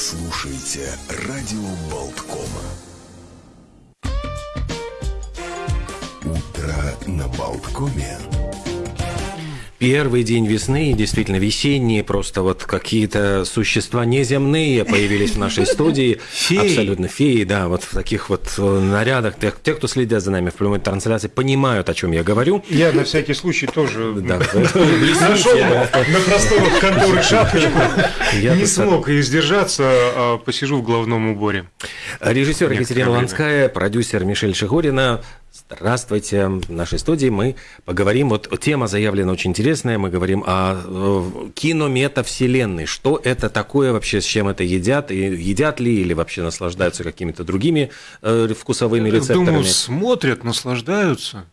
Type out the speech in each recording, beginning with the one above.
слушаете радио Болткома. Утро на Болткоме. Первый день весны, действительно весенние, просто вот какие-то существа неземные появились в нашей студии. Феи. Абсолютно феи, да, вот в таких вот э, нарядах. Те, кто следят за нами в прямой трансляции, понимают, о чем я говорю. Я на всякий случай тоже нашел на просторах конторы шапочку. Не смог и сдержаться, а посижу в головном уборе. Режиссер Екатерина. Ланская, продюсер Мишель Шигурина. Здравствуйте. В нашей студии мы поговорим, вот тема заявлена очень интересная, мы говорим о э, кинометавселенной. Что это такое вообще, с чем это едят, и едят ли, или вообще наслаждаются какими-то другими э, вкусовыми рецепторами? Думаю, смотрят, наслаждаются.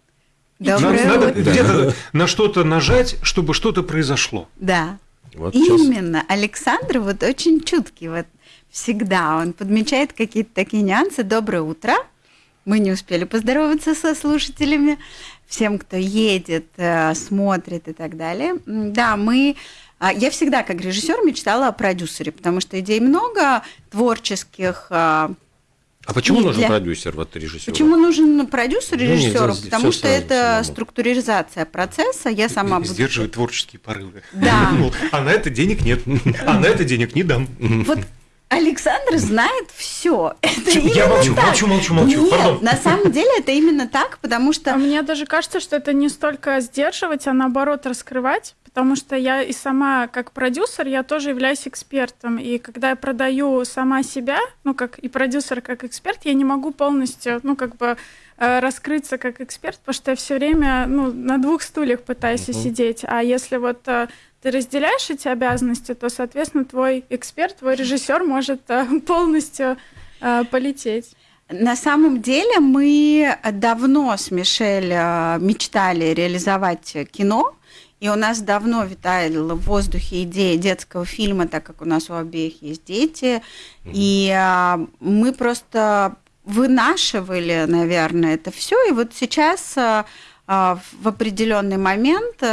Доброе Надо, надо где-то на что-то нажать, чтобы что-то произошло. Да. Вот сейчас. Именно. Александр вот очень чуткий, вот всегда он подмечает какие-то такие нюансы. Доброе утро. Мы не успели поздороваться со слушателями. Всем, кто едет, э, смотрит и так далее. Да, мы... а, Я всегда, как режиссер, мечтала о продюсере, потому что идей много, творческих. а, А почему нужен для- продюсер, вот режиссер? Почему нужен продюсер Ну, нельзя режиссеру? всё Потому что сразу это самому. структуризация процесса. Я сама буду... Сдерживает творческие порывы. Да. Мол, А на это денег нет. А на это денег не дам. Вот Александр знает все. Это Я молчу, так. молчу, молчу, молчу. Нет, Пардон. на самом деле это именно так, потому А что мне даже кажется, что это не столько сдерживать, а наоборот раскрывать, потому что я и сама как продюсер, я тоже являюсь экспертом. И когда я продаю сама себя, ну как и продюсер как эксперт, я не могу полностью, ну как бы э, раскрыться как эксперт, потому что я все время ну, на двух стульях пытаюсь сидеть. А если вот э, ты разделяешь эти обязанности, то, соответственно, твой эксперт, твой режиссер может э, полностью э, полететь. на самом деле мы давно с Мишель э, мечтали реализовать кино, и у нас давно витала в воздухе идея детского фильма, так как у нас у обеих есть дети, и мы просто вынашивали, наверное, это все, и вот сейчас в определенный момент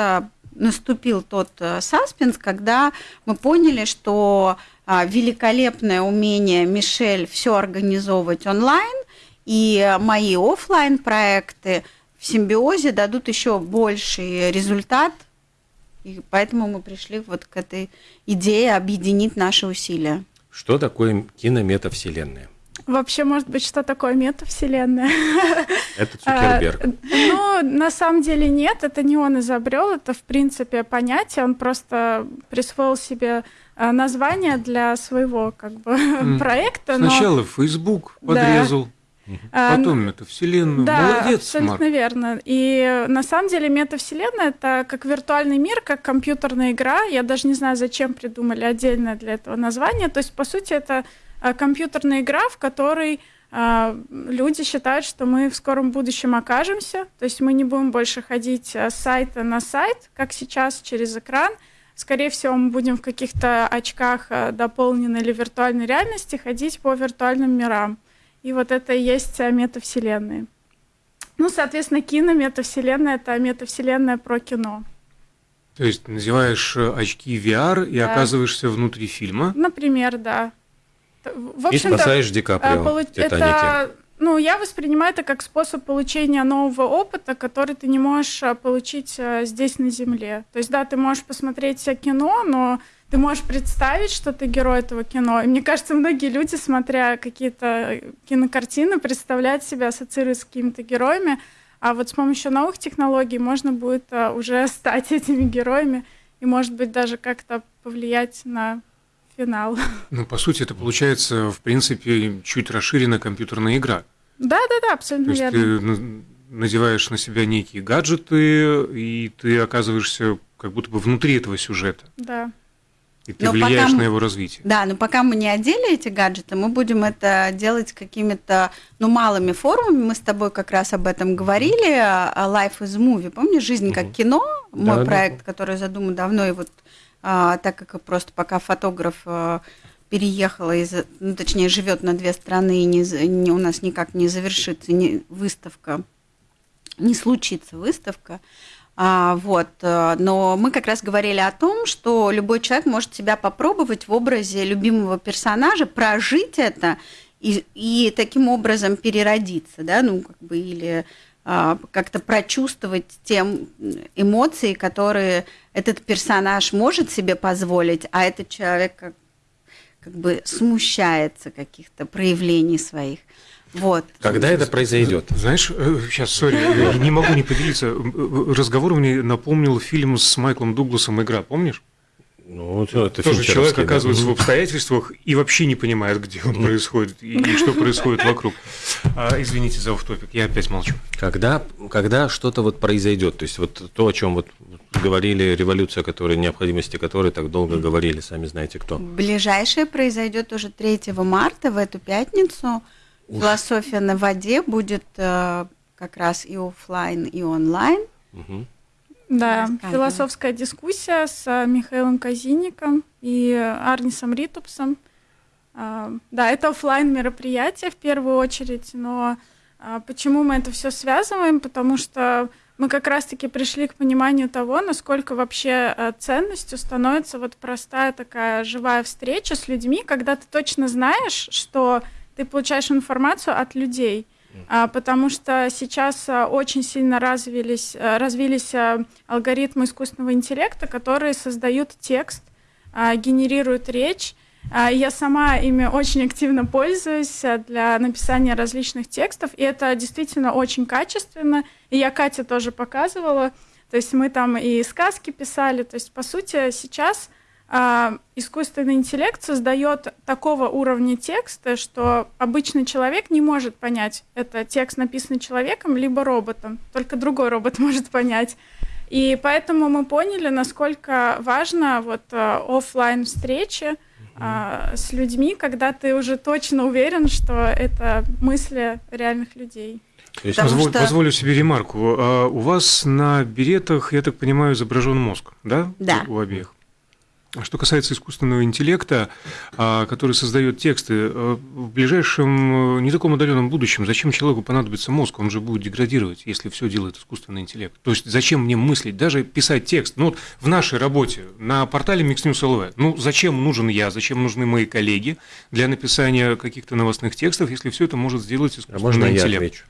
наступил тот э, саспенс, когда мы поняли, что а, великолепное умение Мишель все организовывать онлайн и мои оффлайн проекты в симбиозе дадут еще больший результат. И поэтому мы пришли вот к этой идее объединить наши усилия. Что такое кинометавселенная? Вообще, может быть, что такое метавселенная? Это А, Цукерберг. Ну, на самом деле нет, это не он изобрел, это в принципе понятие, он просто присвоил себе а, название для своего как бы проекта. но, Сначала Facebook Да. подрезал, а, потом это вселенную. да, Молодец, абсолютно Марк. верно. И на самом деле метавселенная это как виртуальный мир, как компьютерная игра. Я даже не знаю, зачем придумали отдельное для этого название. То есть, по сути, это а, компьютерная игра, в которой а, люди считают, что мы в скором будущем окажемся. То есть мы не будем больше ходить а, с сайта на сайт, как сейчас, через экран. Скорее всего, мы будем в каких-то очках дополненной или виртуальной реальности ходить по виртуальным мирам. И вот это и есть метавселенные. Ну, соответственно, кино, метавселенная — это метавселенная про кино. То есть надеваешь э, очки VR и Да. оказываешься внутри фильма. Например, да. В И общем-то, спасаешь Ди а, Каприо полу- в «Титанике». это, ну, я воспринимаю это как способ получения нового опыта, который ты не можешь а, получить а, здесь на Земле. То есть, да, ты можешь посмотреть а, кино, но ты можешь представить, что ты герой этого кино. И мне кажется, многие люди, смотря какие-то э, кинокартины, представляют себя, ассоциируют с какими-то героями. А вот с помощью новых технологий можно будет а, уже стать этими героями и, может быть, даже как-то повлиять на финал. Ну, по сути, это получается, в принципе, чуть расширенная компьютерная игра. Да, да, да, То абсолютно есть верно. ты на- надеваешь на себя некие гаджеты, и ты оказываешься как будто бы внутри этого сюжета. Да. И ты Но влияешь пока на его развитие. Да, но пока мы не одели эти гаджеты, мы будем это делать какими-то, ну, малыми формами. Мы с тобой как раз об этом говорили. а, Life is Movie, помнишь, «Жизнь как кино», мой Да-да. проект, который задуман давно, и вот так как просто пока фотограф а, переехала, из, ну, точнее, живет на две страны, и не, не- у нас никак не завершится не, выставка, не случится выставка, А, вот, э, но мы как раз говорили о том, что любой человек может себя попробовать в образе любимого персонажа, прожить это и, и таким образом переродиться, да, ну как бы или а, как-то прочувствовать те эмоции, которые этот персонаж может себе позволить, а этот человек как, как бы смущается каких-то проявлений своих. Вот. Когда это произойдет? Знаешь, сейчас, сори, я не могу не поделиться. Разговор мне напомнил фильм с Майклом Дугласом «Игра», помнишь? Ну, это Тоже человек оказывается да. в обстоятельствах и вообще не понимает, где он происходит и, и что происходит вокруг. А, извините за офтопик, я опять молчу. Когда, когда что-то вот произойдет, то есть вот то, о чем вот говорили, революция, которой, необходимости которой так долго говорили, сами знаете кто. Ближайшее произойдет уже 3 марта, в эту пятницу. Уж. Философия на воде будет э, как раз и офлайн, и онлайн. Угу. Да, философская дискуссия с э, Михаилом Казинником и Арнисом Ритупсом. А, да, это офлайн мероприятие в первую очередь, но а, почему мы это все связываем? Потому что мы как раз-таки пришли к пониманию того, насколько вообще э, ценностью становится вот простая такая живая встреча с людьми, когда ты точно знаешь, что ты получаешь информацию от людей – потому что сейчас а, очень сильно развились, а, развились алгоритмы искусственного интеллекта, которые создают текст, генерируют речь. Я сама ими очень активно пользуюсь для написания различных текстов, и это действительно очень качественно. И я Кате тоже показывала. То есть мы там и сказки писали. То есть, по сути, сейчас а, искусственный интеллект создает такого уровня текста, что обычный человек не может понять, это текст написанный человеком либо роботом, только другой робот может понять. И поэтому мы поняли, насколько важно вот а, офлайн встречи а, с людьми, когда ты уже точно уверен, что это мысли реальных людей. То есть позволь, что... Позволю себе ремарку. у вас на беретах, я так понимаю, изображен мозг, да? Да. У обеих. А что касается искусственного интеллекта, а, который создает тексты, э, в ближайшем э, не таком отдаленном будущем, зачем человеку понадобится мозг? Он же будет деградировать, если все делает искусственный интеллект. То есть зачем мне мыслить, даже писать текст? Ну вот в нашей работе на портале Mix News LV, ну зачем нужен я, зачем нужны мои коллеги для написания каких-то новостных текстов, если все это может сделать искусственный а можно интеллект? Я отвечу?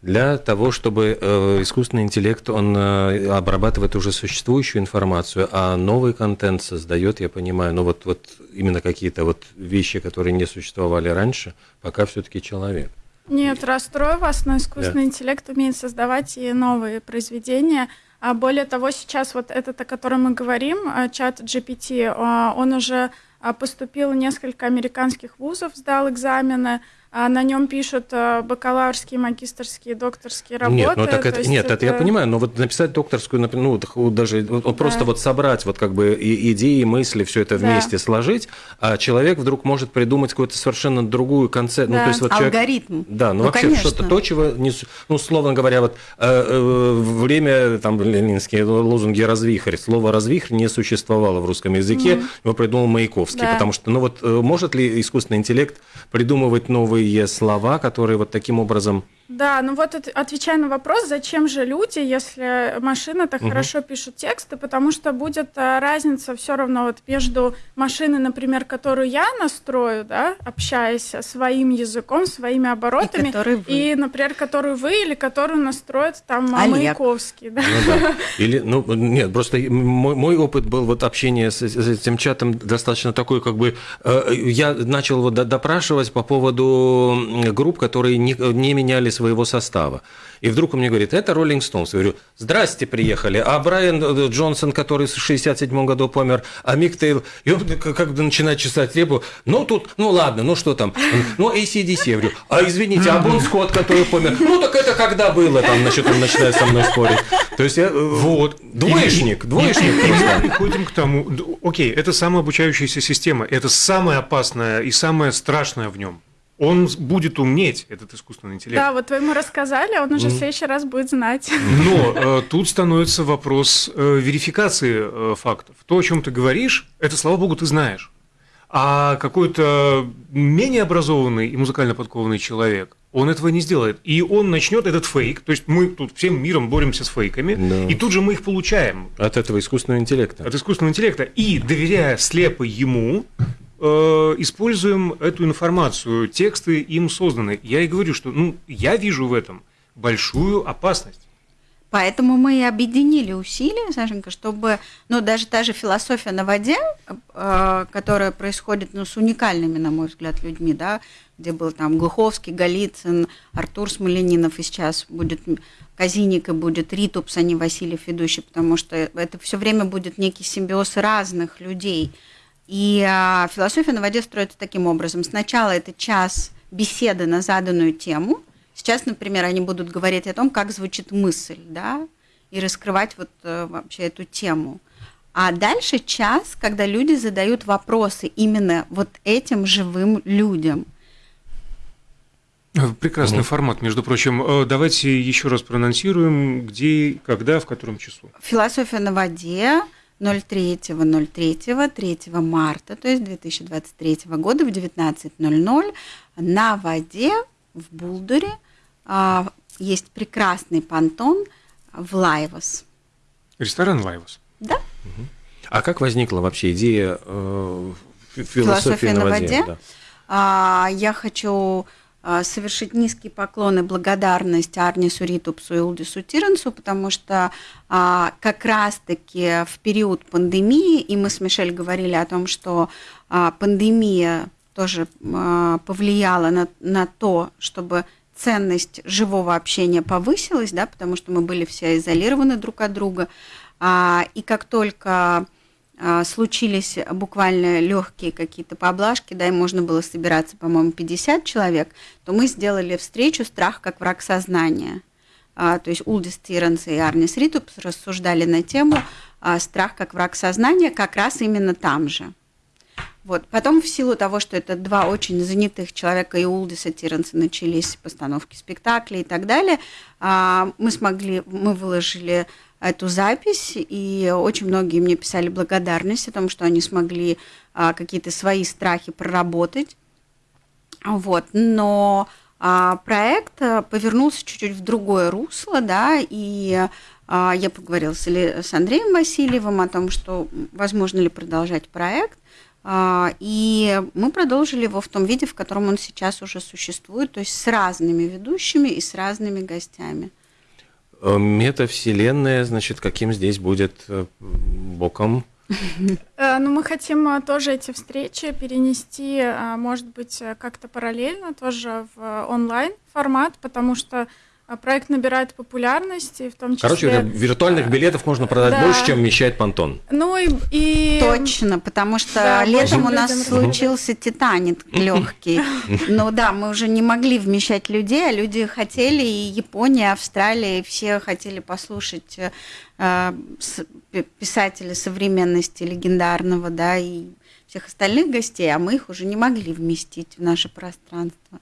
Для того, чтобы э, искусственный интеллект, он э, обрабатывает уже существующую информацию, а новый контент создает, я понимаю, но вот, вот именно какие-то вот вещи, которые не существовали раньше, пока все-таки человек. Нет, расстрою вас, но искусственный да. интеллект умеет создавать и новые произведения. А более того, сейчас вот этот, о котором мы говорим, э, чат GPT, он уже поступил в несколько американских вузов, сдал экзамены, а на нем пишут э, бакалаврские, магистрские, докторские работы. Нет, ну так это, нет, это... это я понимаю, но вот написать докторскую, ну даже вот, да. просто вот собрать вот как бы идеи, мысли, все это вместе да. сложить, а человек вдруг может придумать какую-то совершенно другую концепцию. Да. Ну, то есть вот Алгоритм. Человек, да, ну, ну вообще что-то то, чего не, ну условно говоря, вот э, э, время там ленинские лозунги развихрь, слово развихрь не существовало в русском языке, mm. его придумал Маяковский, да. потому что ну вот э, может ли искусственный интеллект придумывать новые новые слова, которые вот таким образом да, ну вот отвечая на вопрос, зачем же люди, если машины так угу. хорошо пишут тексты, потому что будет а, разница все равно вот между машиной, например, которую я настрою, да, общаясь своим языком, своими оборотами, и, и например, которую вы или которую настроит там Олег. Маяковский, да. Ну, да. Или, ну, нет, просто мой, мой опыт был вот общение с, с этим чатом достаточно такой, как бы, э, я начал вот допрашивать по поводу групп, которые не, не менялись своего состава. И вдруг он мне говорит, это Роллинг Стоунс. Я говорю, здрасте, приехали. А Брайан э, Джонсон, который в 67 году помер, а Мик Тейл, и он как бы начинает чесать репу. Ну, тут, ну ладно, ну что там? Ну, ACDC. Я говорю, а извините, а Бон Скотт, который помер? Ну, так это когда было? Там, значит, он начинает со мной спорить. То есть я, э, вот, двоечник, двоечник. И мы приходим к тому, окей, это самообучающаяся система, это самое опасное и самое страшное в нем он будет умнеть, этот искусственный интеллект. Да, вот вы ему рассказали, он уже в следующий раз будет знать. Но э, тут становится вопрос э, верификации э, фактов. То, о чем ты говоришь, это, слава богу, ты знаешь. А какой-то менее образованный и музыкально подкованный человек, Он этого не сделает. И он начнет этот фейк, то есть мы тут всем миром боремся с фейками, Да. и тут же мы их получаем От этого искусственного интеллекта. от искусственного интеллекта. И, доверяя слепо ему, используем эту информацию, тексты им созданы. Я и говорю, что ну, я вижу в этом большую опасность. Поэтому мы и объединили усилия, Сашенька, чтобы, ну, даже та же философия на воде, э, которая происходит, ну, с уникальными, на мой взгляд, людьми, да, где был там Глуховский, Голицын, Артур Смоленинов, и сейчас будет Казиник и будет Ритупс, а не Васильев ведущий, потому что это все время будет некий симбиоз разных людей. И а, философия на воде строится таким образом. Сначала это час беседы на заданную тему. Сейчас, например, они будут говорить о том, как звучит мысль, да, и раскрывать вот э, вообще эту тему. А дальше час, когда люди задают вопросы именно вот этим живым людям. Прекрасный Мгм. формат, между прочим. Э, Давайте еще раз проанонсируем, где, когда, в котором часу. Философия на воде 03.03, 3 марта, то есть 2023 года в 19.00 на воде в Булдуре а, есть прекрасный понтон в Лайвас. Ресторан Лайвас. Да? А как возникла вообще идея э, фи- философии Философия на на воде? воде? Да. А, Я хочу совершить низкий поклон и благодарность Арнису Ритупсу и Улдису Тиренсу, потому что а, как раз-таки в период пандемии, и мы с Мишель говорили о том, что а, пандемия тоже а, повлияла на, на то, чтобы ценность живого общения повысилась, да, потому что мы были все изолированы друг от друга. А, И как только а, случились буквально легкие какие-то поблажки, да, и можно было собираться, по-моему, 50 человек, то мы сделали встречу «Страх как враг сознания». А, То есть Улдис Тиренс и Арнис Ритупс рассуждали на тему а, «Страх как враг сознания» как раз именно там же. Вот. Потом, в силу того, что это два очень занятых человека, и Улдиса Тиренса начались постановки спектаклей и так далее, а, мы смогли, мы выложили эту запись, и очень многие мне писали благодарность о том, что они смогли а, какие-то свои страхи проработать. Вот. Но а, проект а, повернулся чуть-чуть в другое русло, да, и а, я поговорила с, с Андреем Васильевым о том, что возможно ли продолжать проект. А, И мы продолжили его в том виде, в котором он сейчас уже существует, то есть с разными ведущими и с разными гостями. Э, Метавселенная, значит, каким здесь будет э, боком? Э, Ну, мы хотим тоже эти встречи перенести, может быть, как-то параллельно тоже в онлайн формат, потому что проект набирает популярность, и в том числе... Короче, виртуальных билетов можно продать да. больше, чем вмещает понтон. Ну и... и... Точно, потому что Да, летом у нас людям случился Титаник легкий. Ну да, мы уже не могли вмещать людей, а люди хотели, и Япония, Австралия, и все хотели послушать э, писателя современности легендарного, да, и всех остальных гостей, а мы их уже не могли вместить в наше пространство.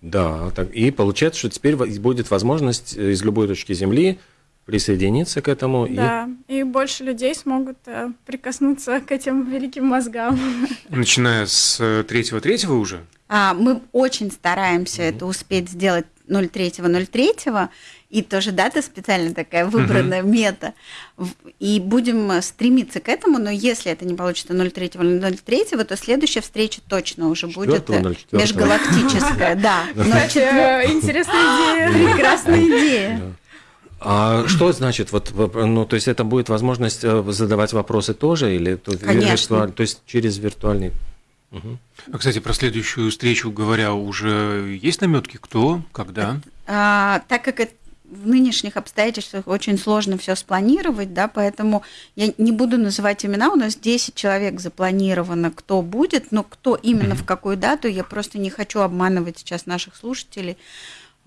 Да, так, и получается, что теперь будет возможность э, из любой точки Земли присоединиться к этому. и- Да, и больше людей смогут э, прикоснуться к этим великим мозгам. Начиная с э, третьего-третьего уже. А, мы очень стараемся это успеть сделать 03.03, и тоже дата специально такая выбранная, мета. В- И будем э, стремиться к этому, но если это не получится 03.03, то следующая встреча точно уже будет э, 04.04. межгалактическая. Да, э, интересная идея. прекрасная идея. А что значит, вот, ну, то есть это будет возможность э, задавать вопросы тоже, или то, Конечно. виртуаль- то есть через виртуальный... Мгм. А, кстати, про следующую встречу говоря, уже есть наметки, кто, когда? А, так как это в нынешних обстоятельствах очень сложно все спланировать, да, поэтому я не буду называть имена, у нас 10 человек запланировано, кто будет, но кто именно в какую дату, я просто не хочу обманывать сейчас наших слушателей,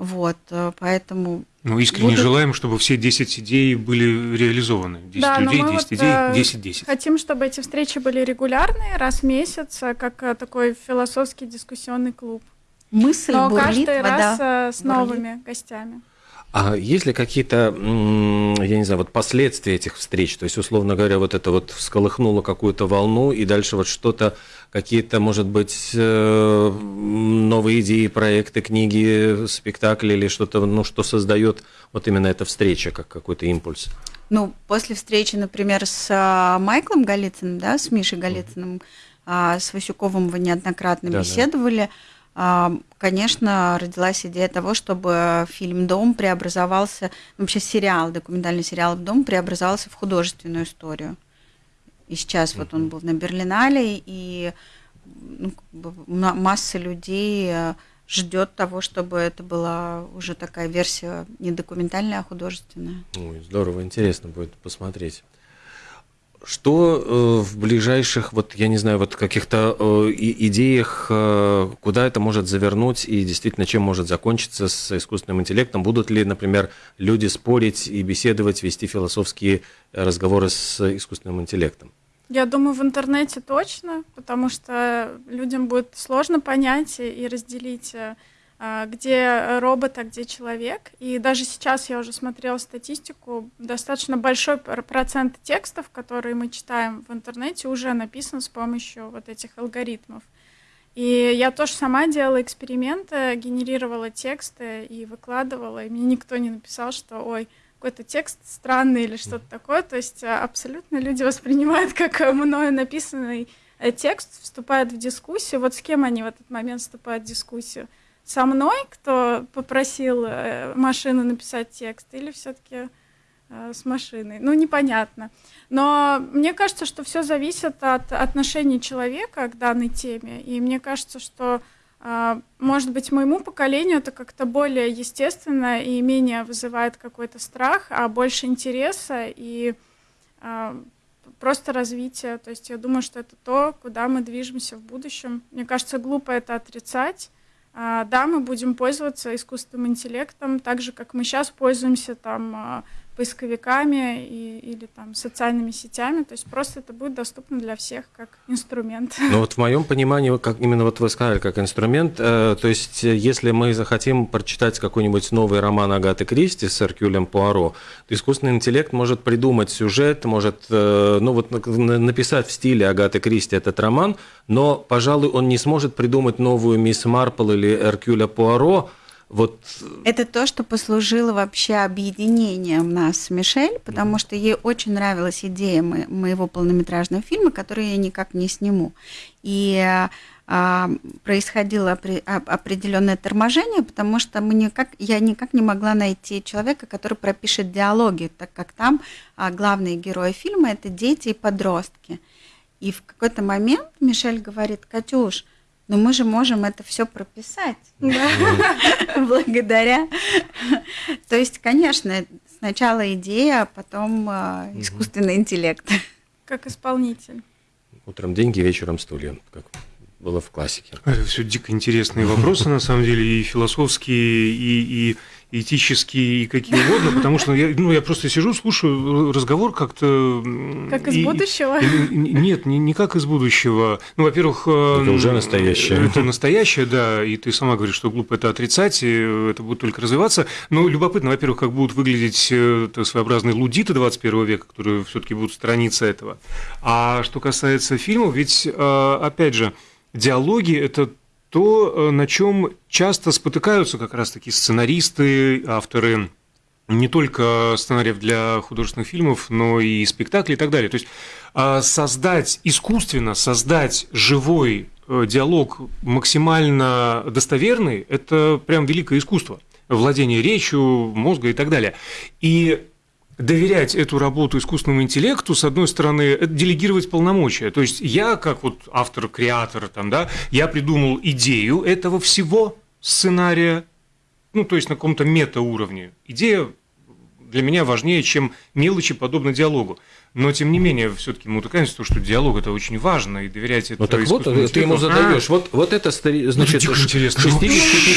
вот, э, поэтому Ну, искренне Будут- желаем, чтобы все 10 идей были реализованы. 10 Да, людей, мы 10 вот, идей, э, 10-10. Хотим, чтобы эти встречи были регулярные, раз в месяц, э, как такой философский дискуссионный клуб. мысль Но бурлит, каждый вода. раз с бурлит. новыми гостями. А есть ли какие-то, я не знаю, вот последствия этих встреч? То есть, условно говоря, вот это вот всколыхнуло какую-то волну, и дальше вот что-то, какие-то, может быть, э, новые идеи, проекты, книги, спектакли или что-то, ну, что создает вот именно эта встреча, как какой-то импульс? Ну, после встречи, например, с а, Майклом Голицыным, да, с Мишей Голицыным, mm-hmm. с Васюковым вы неоднократно да, беседовали. Да конечно, родилась идея того, чтобы фильм «Дом» преобразовался, вообще сериал, документальный сериал «Дом» преобразовался в художественную историю. И сейчас вот он был на Берлинале, и ну, масса людей э, ждет того, чтобы это была уже такая версия не документальная, а художественная. Ой, здорово, интересно будет посмотреть. Что э, в ближайших, вот я не знаю, вот каких-то э, идеях, э, куда это может завернуть и действительно чем может закончиться с искусственным интеллектом? Будут ли, например, люди спорить и беседовать, вести философские разговоры с искусственным интеллектом? Я думаю, в интернете точно, потому что людям будет сложно понять и разделить а, где робот, а где человек. И даже сейчас я уже смотрела статистику, достаточно большой процент текстов, которые мы читаем в интернете, уже написан с помощью вот этих алгоритмов. И я тоже сама делала эксперименты, генерировала тексты и выкладывала, и мне никто не написал, что ой, какой-то текст странный или что-то такое. То есть а, абсолютно люди воспринимают как мною написанный э, текст, вступают в дискуссию. Вот с кем они в этот момент вступают в дискуссию? Со мной, кто попросил э, машину написать текст, или все-таки э, с машиной. Ну, непонятно. Но мне кажется, что все зависит от отношения человека к данной теме. И мне кажется, что, э, может быть, моему поколению это как-то более естественно и менее вызывает какой-то страх, а больше интереса и просто развития. То есть я думаю, что это то, куда мы движемся в будущем. Мне кажется, глупо это отрицать. А, да, мы будем пользоваться искусственным интеллектом, так же, как мы сейчас пользуемся там а, поисковиками и, или там социальными сетями, то есть просто это будет доступно для всех как инструмент. Ну вот в моем понимании, как именно вот вы сказали, как инструмент, э, то есть э, если мы захотим прочитать какой-нибудь новый роман Агаты Кристи с Эркюлем Пуаро, то искусственный интеллект может придумать сюжет, может э, ну вот написать в стиле Агаты Кристи этот роман, но, пожалуй, он не сможет придумать новую Мисс Марпл или Эркюля Пуаро, вот... Это то, что послужило вообще объединением нас с Мишель, потому что ей очень нравилась идея моего полнометражного фильма, который я никак не сниму. И а, происходило определенное торможение, потому что мы никак, я никак не могла найти человека, который пропишет диалоги, так как там а, главные герои фильма это дети и подростки. И в какой-то момент Мишель говорит, Катюш, но мы же можем это все прописать благодаря. То есть, конечно, сначала идея, а потом а, искусственный интеллект. Как исполнитель. Утром деньги, вечером стулья, как было в классике. Это все дико интересные вопросы, на самом деле, и философские, и, и этические и какие угодно, потому что я, ну, я просто сижу, слушаю разговор как-то... Как из и, будущего? И, нет, не, не как из будущего. Ну, во-первых... Это эм, уже настоящее. Это настоящее, да, и ты сама говоришь, что глупо это отрицать, и это будет только развиваться. Но любопытно, во-первых, как будут выглядеть э, своеобразные лудиты 21 века, которые все таки будут страницы этого. А что касается фильмов, ведь, э, опять же, диалоги – это то, э, на чем часто спотыкаются как раз-таки сценаристы, авторы не только сценариев для художественных фильмов, но и спектаклей и так далее. То есть а, создать искусственно, создать живой э, диалог максимально достоверный – это прям великое искусство. Владение речью, мозга и так далее. И доверять эту работу искусственному интеллекту, с одной стороны, это делегировать полномочия. То есть я, как вот автор, креатор, там, да, я придумал идею этого всего сценария, ну, то есть на каком-то метауровне. Идея для меня важнее, чем мелочи, подобно диалогу. Но, тем не менее, все-таки мы утыкаемся в то, что диалог это очень важно, и доверять это Ну так вот, ты ему задаешь. А? Вот, вот это, значит, ну, 65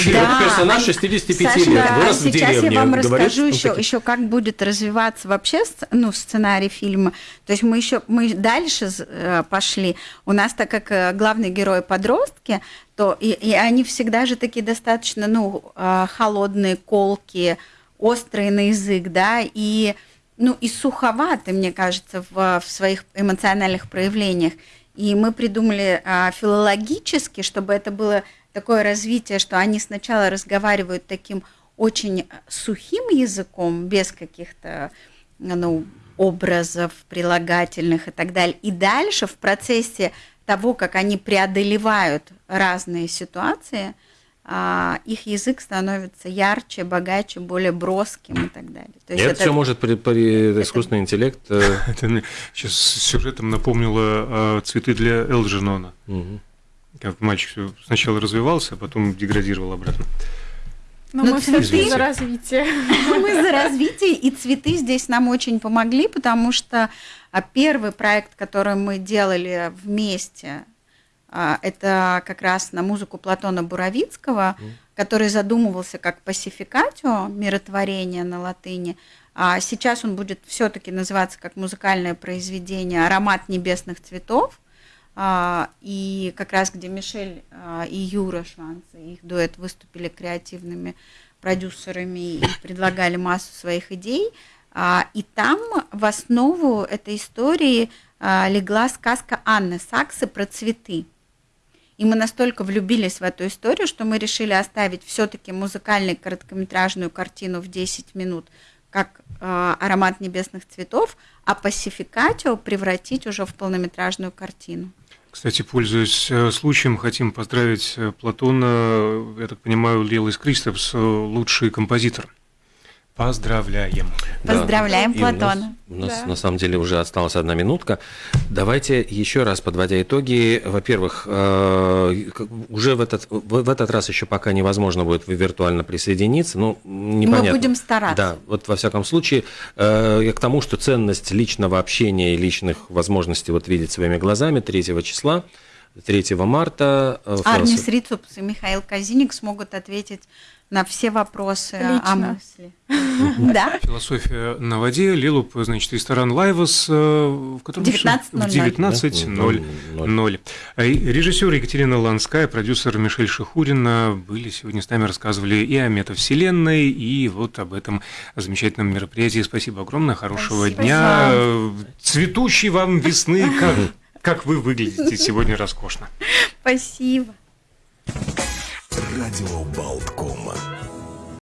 лет, да. персонаж 65 Саша, лет, вырос в деревне. Сейчас я вам говорит, расскажу еще, такие... еще, как будет развиваться вообще ну, сценарий фильма. То есть мы еще мы дальше э, пошли. У нас, так как э, главный герой подростки, то и, и они всегда же такие достаточно ну, э, холодные, колки, острые на язык, да, и, ну, и суховаты, мне кажется, в, в своих эмоциональных проявлениях. И мы придумали а, филологически, чтобы это было такое развитие, что они сначала разговаривают таким очень сухим языком, без каких-то ну, образов, прилагательных и так далее. И дальше в процессе того, как они преодолевают разные ситуации, их язык становится ярче, богаче, более броским и так далее. То есть это, это все может при, при это... искусственный интеллект. Э, это мне сейчас сюжетом напомнило а, цветы для Элджинона. Угу. Как мальчик сначала развивался, а потом деградировал обратно. Но, Но мы цветы за развитие. Мы за развитие, и цветы здесь нам очень помогли, потому что а, первый проект, который мы делали вместе, а, это как раз на музыку Платона Буровицкого, который задумывался как пасификатио, миротворение на латыни. А сейчас он будет все-таки называться как музыкальное произведение «Аромат небесных цветов». А, и как раз где Мишель а, и Юра Шванцы, их дуэт, выступили креативными продюсерами и предлагали массу своих идей. А, и там в основу этой истории легла сказка Анны Саксы про цветы. И мы настолько влюбились в эту историю, что мы решили оставить все-таки музыкальную короткометражную картину в 10 минут, как э, аромат небесных цветов, а пасификатио превратить уже в полнометражную картину. Кстати, пользуясь э, случаем, хотим поздравить э, Платона, я так понимаю, Лилис Кристопс, э, лучший композитор. Поздравляем. Поздравляем да. Платона. У нас, у нас да. на самом деле уже осталась одна минутка. Давайте еще раз подводя итоги. Во-первых, э, уже в этот, в этот раз еще пока невозможно будет виртуально присоединиться. Ну, непонятно. Мы будем стараться. Да, вот во всяком случае, э, я к тому, что ценность личного общения и личных возможностей вот видеть своими глазами 3 числа 3 марта. Э, Арнис Рицупс и Михаил Казиник смогут ответить на все вопросы Лично. о мысли. Да. Философия на воде, Лилуп, значит, ресторан Лайвас, э, в котором 19.00. Режиссер Екатерина Ланская, продюсер Мишель Шихурина были сегодня с нами, рассказывали и о метавселенной, и вот об этом замечательном мероприятии. Спасибо огромное, хорошего Спасибо. дня, цветущей вам весны, как, как вы выглядите сегодня роскошно. Спасибо. Радио Болткома.